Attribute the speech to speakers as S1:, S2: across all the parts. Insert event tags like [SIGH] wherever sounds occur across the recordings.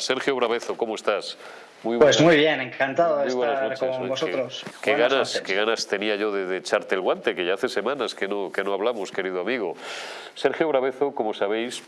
S1: Sergio Bravezo, ¿cómo estás?
S2: Muy pues muy bien, encantado de estar con vosotros.
S1: Qué, ganas, qué ganas tenía yo de, echarte el guante, que ya hace semanas que no, que no hablamos, querido amigo. Sergio Bravezo, como sabéis,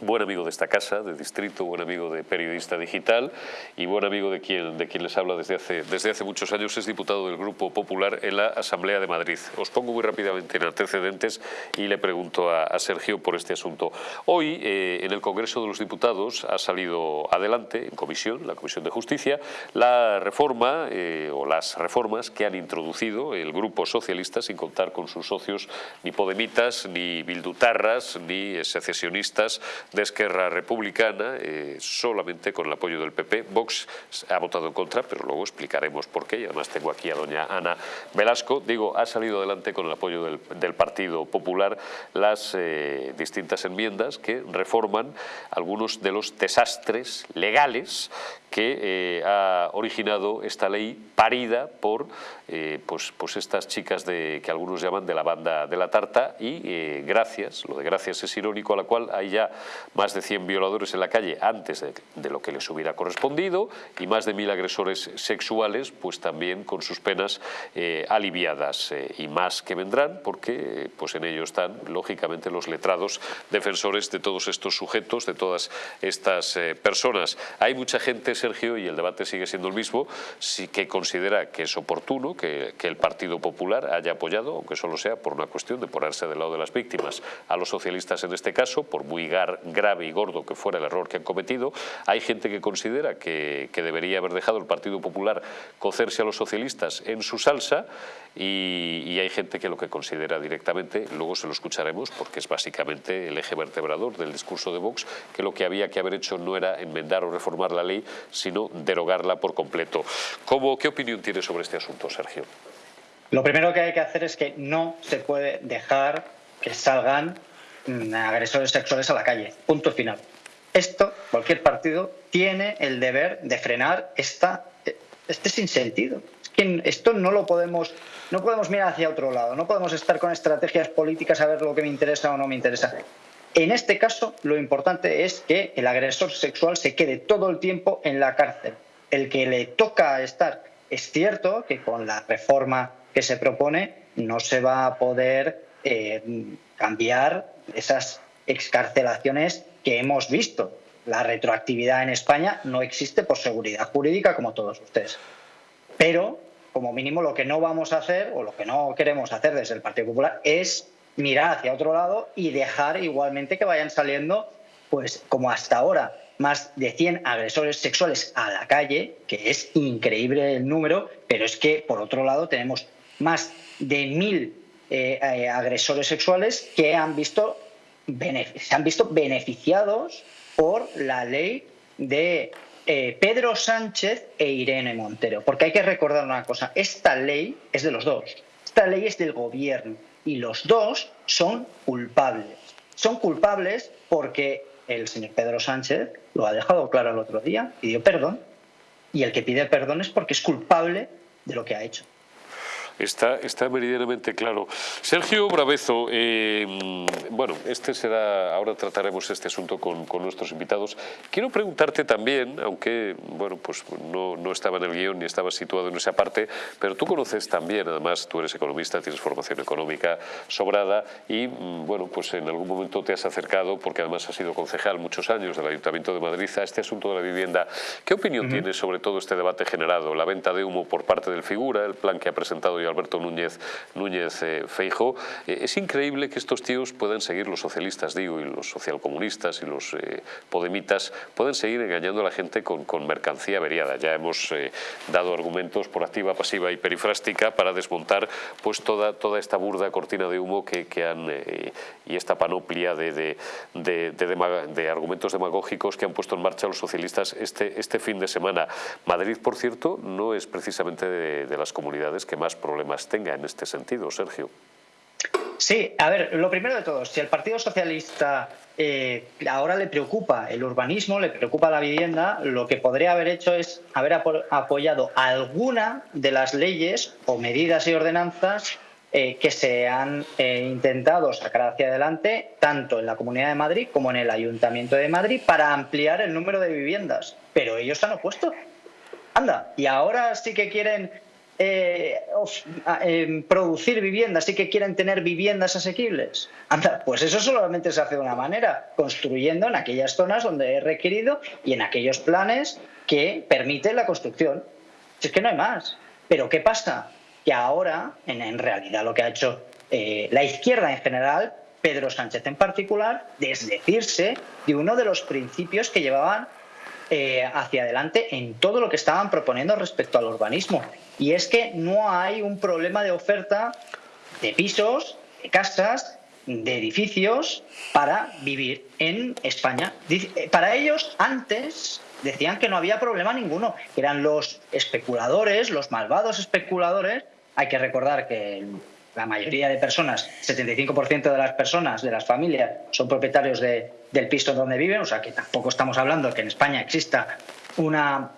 S1: buen amigo de esta casa, de Distrito, buen amigo de Periodista Digital y buen amigo de quien, de quien les habla desde hace, desde hace muchos años, es diputado del Grupo Popular en la Asamblea de Madrid. Os pongo muy rápidamente en antecedentes y le pregunto a, Sergio por este asunto. Hoy, eh, en el Congreso de los Diputados, ha salido adelante, en comisión, la Comisión de Justicia, la reforma eh, o las reformas que han introducido el Grupo Socialista sin contar con sus socios ni podemitas, ni bildutarras, ni secesionistas de Esquerra Republicana, eh, solamente con el apoyo del PP. Vox ha votado en contra, pero luego explicaremos por qué. Y además tengo aquí a doña Ana Velasco. Digo, ha salido adelante con el apoyo del, Partido Popular las eh, distintas enmiendas que reforman algunos de los desastres legales que eh, ha originado esta ley parida por pues, pues estas chicas de, que algunos llaman de la banda de la tarta y gracias, lo de gracias es irónico, a la cual hay ya más de 100 violadores en la calle antes de, lo que les hubiera correspondido y más de mil agresores sexuales, pues también con sus penas eh, aliviadas eh, y más que vendrán porque pues en ello están lógicamente los letrados defensores de todos estos sujetos, de todas estas eh, personas. Hay mucha gente, Sergio, y el debate sigue siendo el mismo, sí que considera que es oportuno que, el Partido Popular haya apoyado, aunque solo sea por una cuestión de ponerse del lado de las víctimas, a los socialistas en este caso, por muy grave y gordo que fuera el error que han cometido. Hay gente que considera que, debería haber dejado el Partido Popular cocerse a los socialistas en su salsa y, hay gente que lo que considera directamente, luego se lo escucharemos porque es básicamente el eje vertebrador del discurso de Vox, que lo que había que haber hecho no era enmendar o reformar la ley, sino derogarla por completo. ¿Cómo, ¿Qué opinión tiene sobre este asunto, Sergio?
S2: Lo primero que hay que hacer es que no se puede dejar que salgan Mm, agresores sexuales a la calle. Punto final. Esto, cualquier partido, tiene el deber de frenar esta, este sinsentido. Es que esto no lo podemos, no podemos mirar hacia otro lado, no podemos estar con estrategias políticas a ver lo que me interesa o no me interesa. En este caso, lo importante es que el agresor sexual se quede todo el tiempo en la cárcel. El que le toca estar, es cierto que con la reforma que se propone no se va a poder eh, cambiar esas excarcelaciones que hemos visto. La retroactividad en España no existe por seguridad jurídica, como todos ustedes. Pero, como mínimo, lo que no vamos a hacer, o lo que no queremos hacer desde el Partido Popular, es mirar hacia otro lado y dejar igualmente que vayan saliendo, pues como hasta ahora, más de 100 agresores sexuales a la calle, que es increíble el número, pero es que, por otro lado, tenemos más de mil eh, eh, agresores sexuales que han visto, se han visto beneficiados por la ley de eh, Pedro Sánchez e Irene Montero. Porque hay que recordar una cosa, esta ley es de los dos, esta ley es del gobierno y los dos son culpables. Son culpables porque el señor Pedro Sánchez lo ha dejado claro el otro día, pidió perdón, y el que pide perdón es porque es culpable de lo que ha hecho.
S1: Está, está meridianamente claro. Sergio Bravezo, eh, bueno, este será, ahora trataremos este asunto con, nuestros invitados. Quiero preguntarte también, aunque bueno, pues no, no, estaba en el guion ni estaba situado en esa parte, pero tú conoces también, además tú eres economista, tienes formación económica sobrada y mm, bueno, pues en algún momento te has acercado, porque además has sido concejal muchos años del Ayuntamiento de Madrid, a este asunto de la vivienda. ¿Qué opinión tienes sobre todo este debate generado? La venta de humo por parte del Figura, el plan que ha presentado Alberto Núñez, Núñez eh. Eh, es increíble que estos tíos puedan seguir, los socialistas digo, y los socialcomunistas y los eh, podemitas, pueden seguir engañando a la gente con, mercancía averiada. Ya hemos dado argumentos por activa, pasiva y perifrástica para desmontar pues toda, toda esta burda cortina de humo que, han, y esta panoplia de, de, argumentos demagógicos que han puesto en marcha los socialistas este, este fin de semana. Madrid, por cierto, no es precisamente de, las comunidades que más problemas tenga en este sentido, Sergio.
S2: Sí, a ver, lo primero de todo, si al Partido Socialista eh, ahora le preocupa el urbanismo, le preocupa la vivienda, lo que podría haber hecho es haber apoyado alguna de las leyes o medidas y ordenanzas eh, que se han eh, intentado sacar hacia adelante tanto en la Comunidad de Madrid como en el Ayuntamiento de Madrid para ampliar el número de viviendas. Pero ellos han opuesto. Anda, y ahora sí que quieren eh, em, producir viviendas, sí que quieren tener viviendas asequibles. Anda, pues eso solamente se hace de una manera, construyendo en aquellas zonas donde es requerido y en aquellos planes que permiten la construcción. Si es que no hay más. Pero ¿qué pasa? que ahora, en, realidad lo que ha hecho eh, la izquierda en general, Pedro Sánchez en particular, desdecirse de uno de los principios que llevaban eh, hacia adelante en todo lo que estaban proponiendo respecto al urbanismo. Y es que no hay un problema de oferta de pisos, de casas, de edificios para vivir en España. Eh, para ellos, antes decían que no había problema ninguno, eran los especuladores, los malvados especuladores, hay que recordar que la mayoría de personas, 75% de las personas, de las familias, son propietarios del piso donde viven, o sea que tampoco estamos hablando de que en España exista una,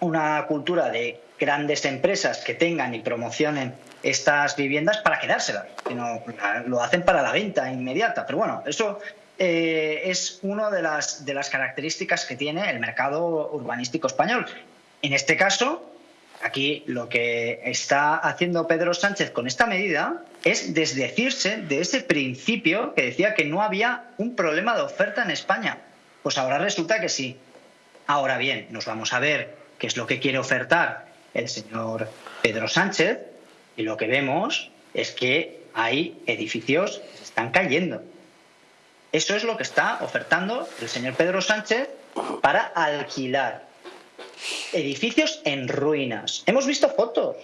S2: una cultura de grandes empresas que tengan y promocionen estas viviendas para quedárselas, sino lo hacen para la venta inmediata. Pero bueno, eso eh, es una de las, de las características que tiene el mercado urbanístico español. En este caso, Aquí lo que está haciendo Pedro Sánchez con esta medida es desdecirse de ese principio que decía que no había un problema de oferta en España. Pues ahora resulta que sí. Ahora bien, nos vamos a ver qué es lo que quiere ofertar el señor Pedro Sánchez y lo que vemos es que hay edificios que se están cayendo. Eso es lo que está ofertando el señor Pedro Sánchez para alquilar edificios en ruinas. Hemos visto fotos.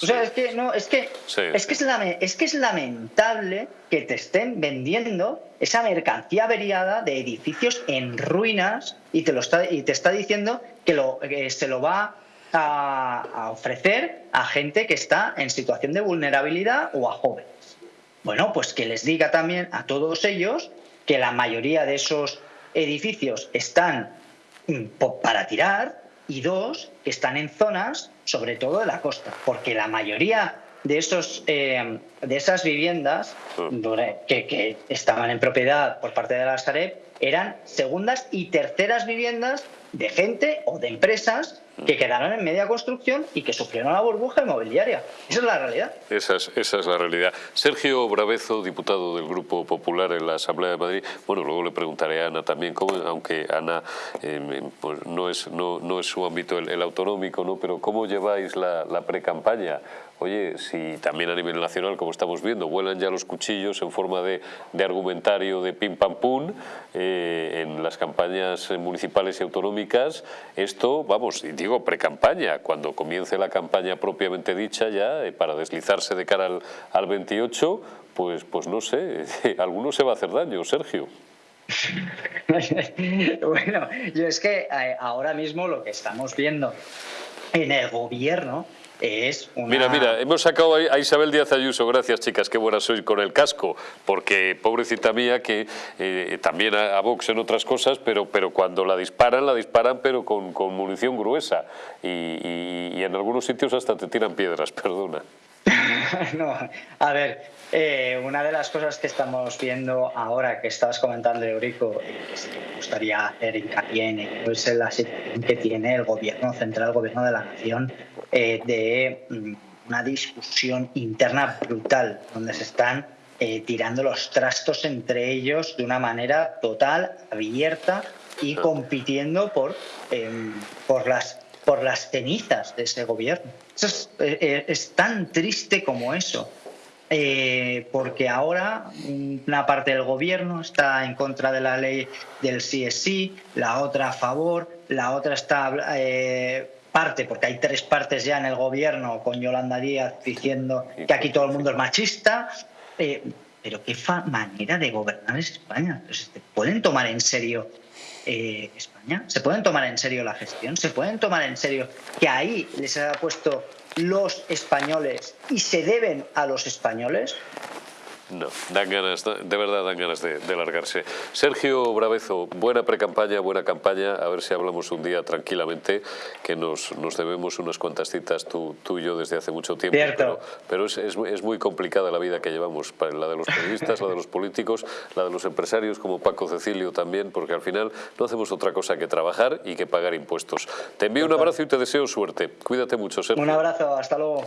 S2: O sea, es que no, es que es que es, que es lamentable que te estén vendiendo esa mercancía averiada de edificios en ruinas y te lo está y te está diciendo que lo se lo va a, a, ofrecer a gente que está en situación de vulnerabilidad o a jóvenes. Bueno, pues que les diga también a todos ellos que la mayoría de esos edificios están mm, para tirar y dos, que están en zonas, sobre todo de la costa, porque la mayoría de, esos, eh, de esas viviendas mm. que, que, estaban en propiedad por parte de la Sareb eran segundas y terceras viviendas de gente o de empresas que quedaron en media construcción y que sufrieron la burbuja inmobiliaria. Esa es la realidad.
S1: Esa es, esa es la realidad. Sergio Bravezo, diputado del Grupo Popular en la Asamblea de Madrid. Bueno, luego le preguntaré a Ana también, cómo, aunque Ana em, pues no, es, no, no, es su ámbito el, autonómico, ¿no? pero ¿cómo lleváis la, la pre-campaña? Oye, si también a nivel nacional, como estamos viendo, vuelan ya los cuchillos en forma de, de argumentario de pim pam pum eh, en las campañas municipales y autonómicas, esto, vamos, digo pre-campaña, cuando comience la campaña propiamente dicha ya, eh, para deslizarse de cara al, al 28, pues, pues no sé, [LAUGHS] alguno se va a hacer daño, Sergio. [LAUGHS]
S2: bueno, yo es que eh, ahora mismo lo que estamos viendo en el gobierno es
S1: Mira, mira, hemos sacado a Isabel Díaz Ayuso, gracias chicas, qué buena sois con el casco, porque pobrecita mía que eh, también a, Vox en otras cosas, pero, pero cuando la disparan, la disparan pero con, con munición gruesa. Y, y en algunos sitios hasta te tiran piedras, [LAUGHS] perdona. [LAUGHS]
S2: no, a ver, eh, una de las cosas que estamos viendo ahora que estabas comentando, Eurico, que me gustaría hacer hincapié en es la situación que tiene el gobierno central, el gobierno de la nación, eh, de mm, una discusión interna brutal, donde se están eh, tirando los trastos entre ellos de una manera total, abierta y compitiendo por, em, por las por las cenizas de ese gobierno. es, es, tan triste como eso. Eh, porque ahora una parte del gobierno está en contra de la ley del CSI, la otra a favor, la otra está eh, parte, porque hay tres partes ya en el gobierno con Yolanda Díaz diciendo que aquí todo el mundo es machista. Eh, pero qué manera de gobernar es España. ¿Se pueden tomar en serio España? ¿Se pueden tomar en serio la gestión? ¿Se pueden tomar en serio que ahí les ha puesto los españoles y se deben a los españoles,
S1: No, dan ganas, de verdad dan ganas de, largarse. Sergio Bravezo, buena pre-campaña, buena campaña, a ver si hablamos un día tranquilamente, que nos, nos debemos unas cuantas citas tú, tú, y yo desde hace mucho tiempo.
S2: Cierto.
S1: Pero, es, es, es, muy complicada la vida que llevamos, la de los periodistas, la de los políticos, la de los empresarios como Paco Cecilio también, porque al final no hacemos otra cosa que trabajar y que pagar impuestos. Te envío un abrazo y te deseo suerte. Cuídate mucho, Sergio.
S2: Un abrazo, hasta luego.